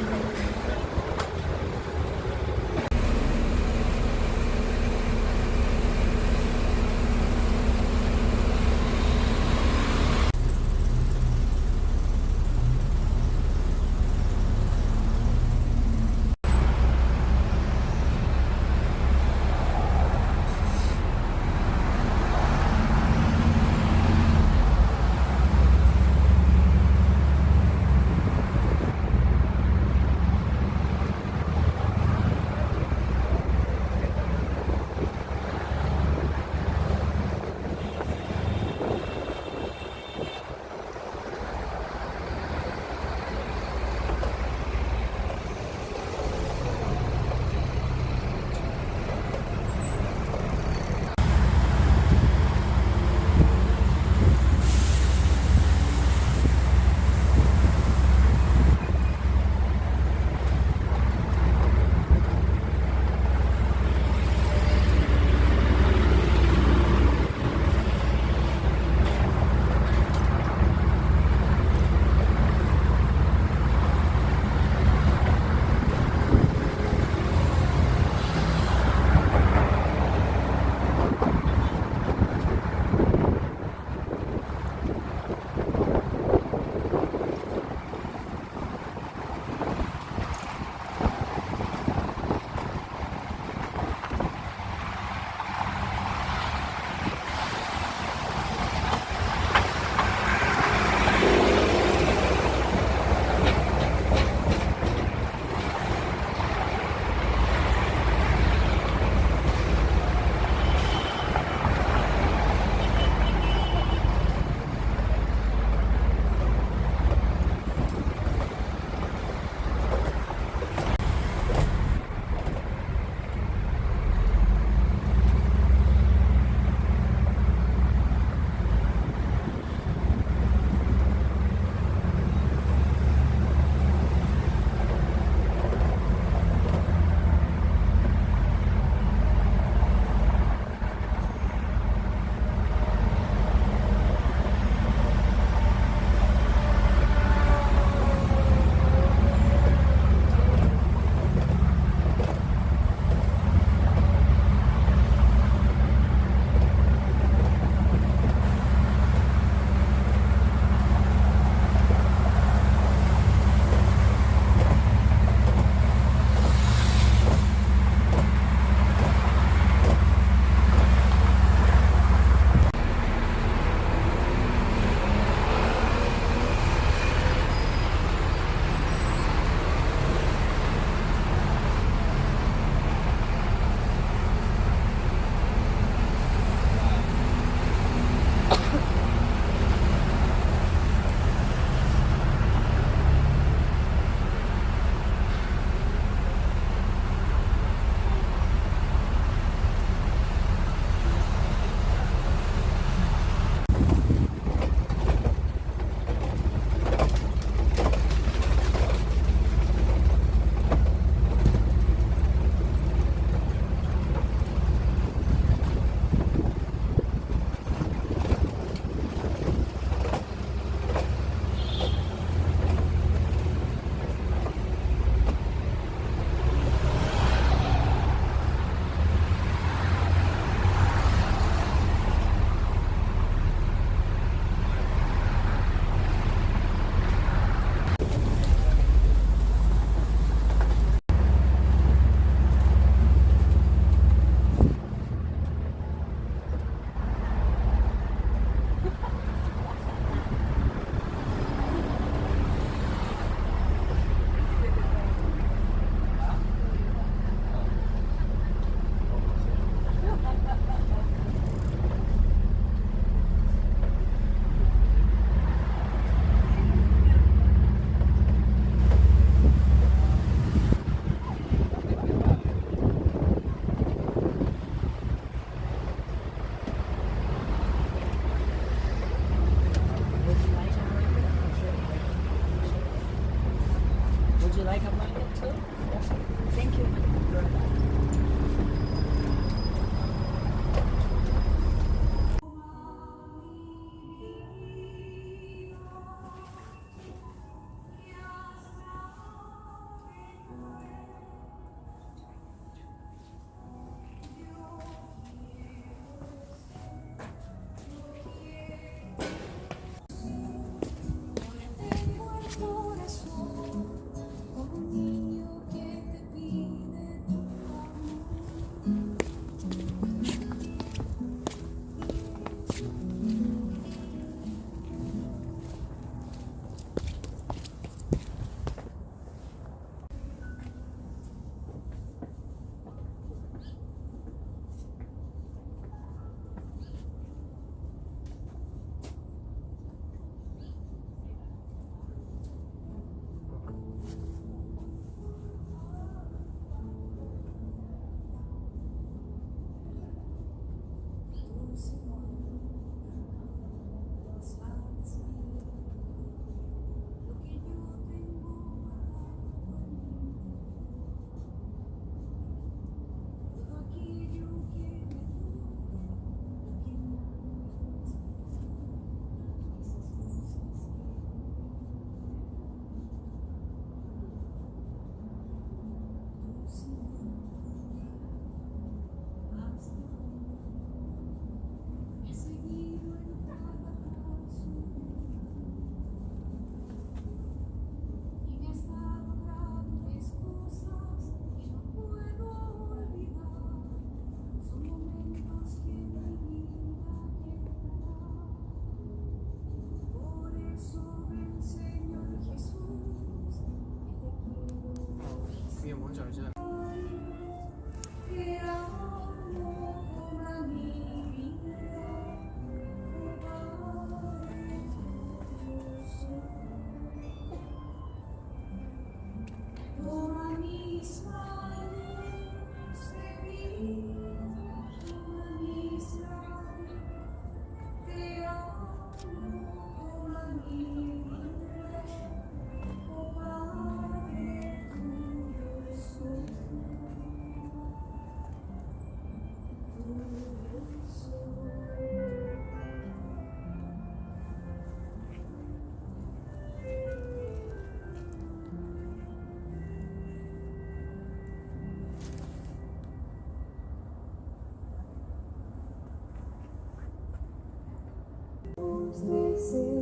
Thank you. see.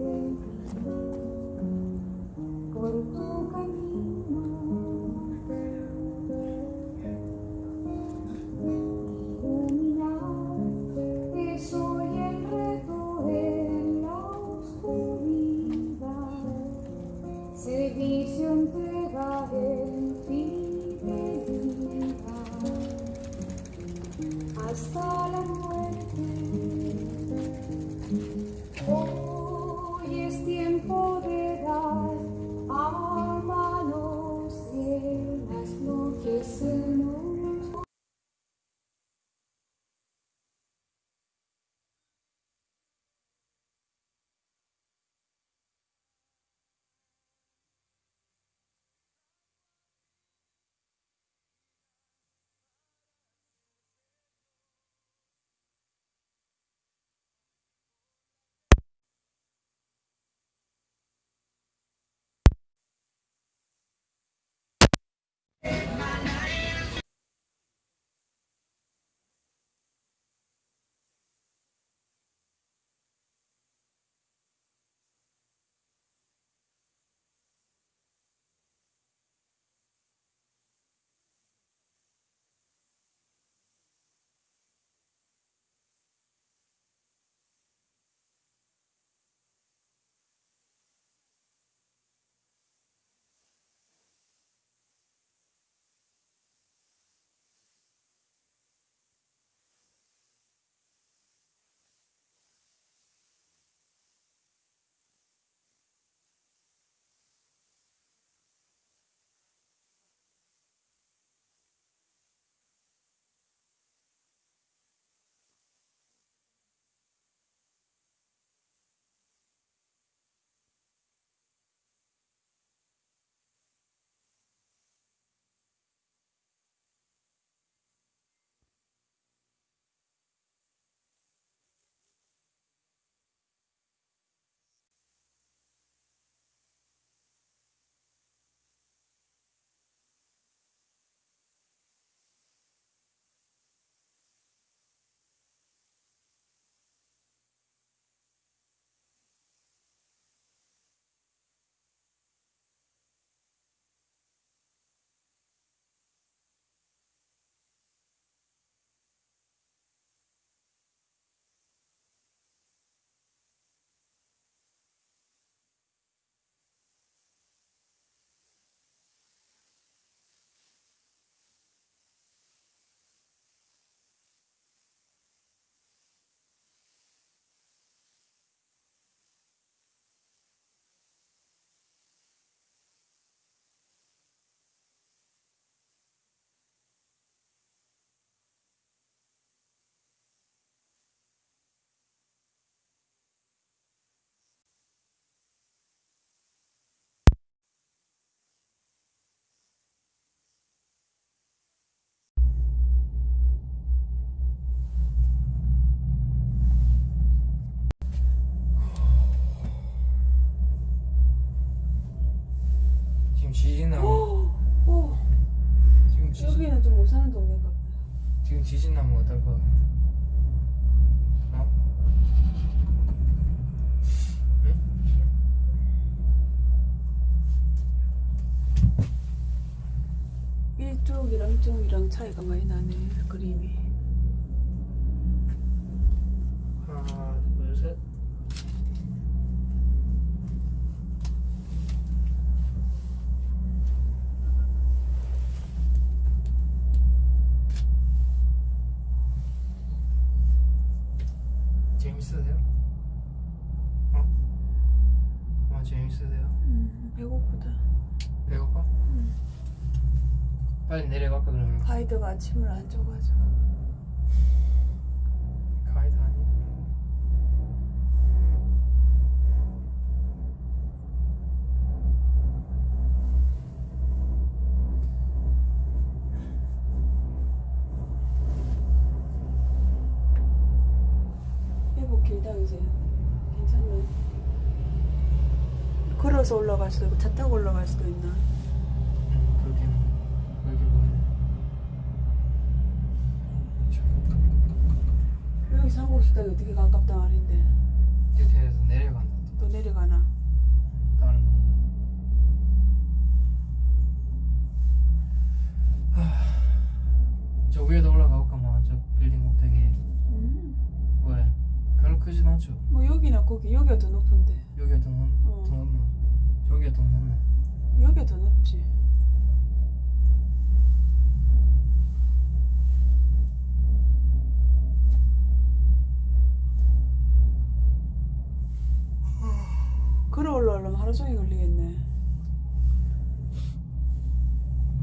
지금 지진 나면 어떨 것 같아? 어? 응? 이쪽이랑 이쪽이랑 차이가 많이 나네 그림이. 하나 둘셋 재밌으세요? 어? 어 재밌으세요? 음, 배고프다. 배고파? 빨리 내려갈까 그러면 가이드가 아침을 안 줘가지고. 가이드 아니 회복 길다 요새. 괜찮네. 걸어서 올라갈 수도 있고 차 타고 올라갈 수도 있나? 그렇게 여기 상고식당이 어떻게 가깝다 말인데. 이렇게 해서 내려간다 또 내려가나? 다른 동네 하, 저 위에도 올라가 볼까 뭐저 빌딩 꼭대기 음. 왜? 별로 크진 않죠 뭐 여기나 거기 여기가 더 높은데. 여기가 더, 높, 어. 더 높나 저기가 더 높네 여기가 더 높지. 걸어 올라오려면 하루 종일 걸리겠네.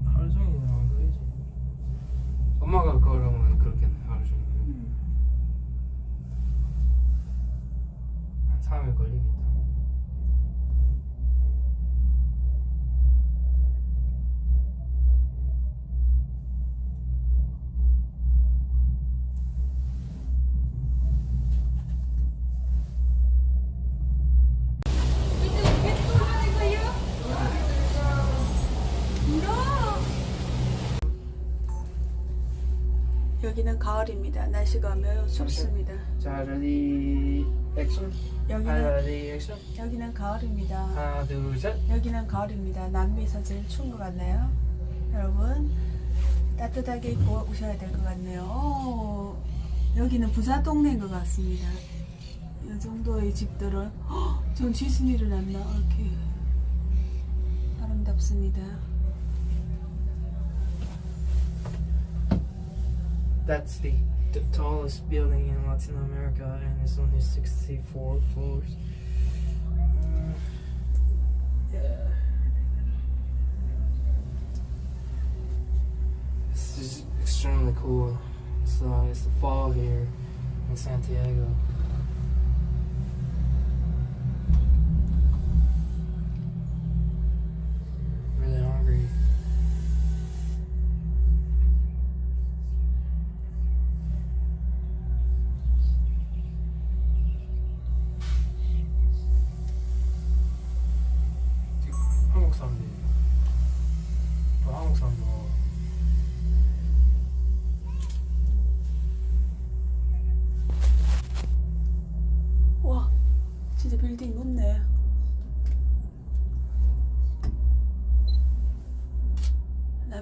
하루 종일은 안 걸리지. 엄마가 걸으면 그렇겠네 하루 종일. 한 3일 걸 여기는 가을입니다. 날씨가 매우 춥습니다. 자 ready action 여기는 ready action 여기는 가을입니다. 하나 둘 셋 여기는 가을입니다. 남미에서 제일 추운 것 같나요? 여러분 따뜻하게 입고 오셔야 될 것 같네요. 오, 여기는 부자 동네인 것 같습니다. 이 정도의 집들은 헉, 전 지순 일어났나 이렇게 아름답습니다. That's the, the tallest building in Latin America and it's only 64 floors. Yeah. This is extremely cool. It's, uh, it's the fall here in Santiago.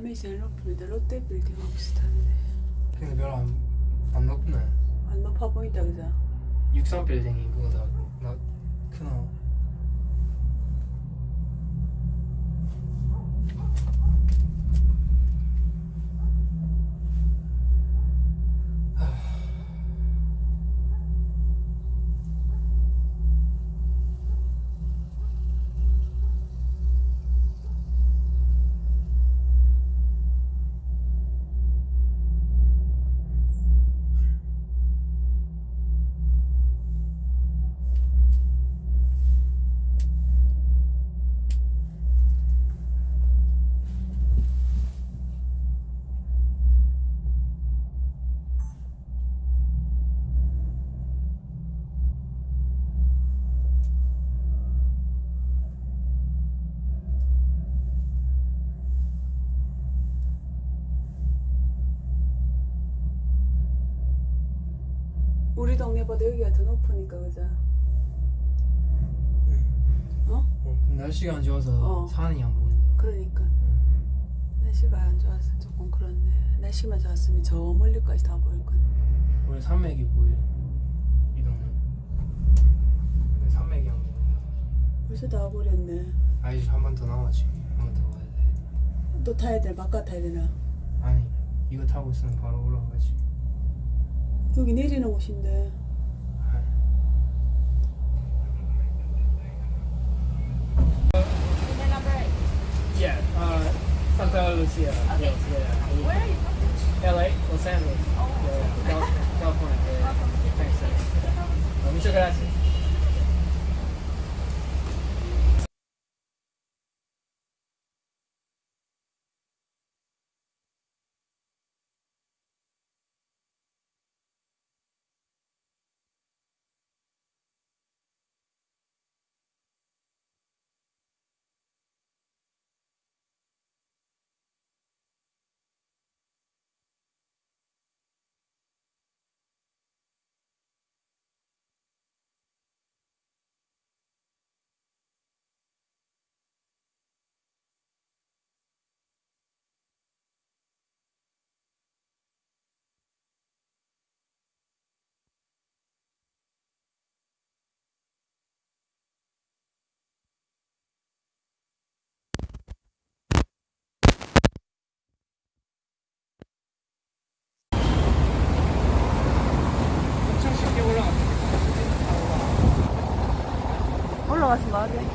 남미 제일 높습니다. 롯데 빌딩하고 비슷한데 근데 별로 안, 안 높네 안 높아 보인다 그죠? 63 빌딩이 그거다 나 크나 동네보다 여기가 더 높으니까 그죠? 어? 어, 날씨가 안 좋아서 어. 산이 안 보인다 그러니까 응. 날씨가 안 좋아서 조금 그렇네. 날씨만 좋았으면 저 멀리까지 다 보일 건데. 우리 산맥이 보이네 이 동네 근데 산맥이 안 보인다 벌써 다 와버렸네. 아직 한번 더 남았지 한 번 더 가야 돼 또 타야 돼? 바깥 타야 되나? 아니 이거 타고 있으면 바로 올라가지 여기 내리는 곳인데. Santa Lucia. Okay. Yes, yeah. Where are you from? LA, Los Angeles. Oh, Yeah, 올라가서 뭐하게?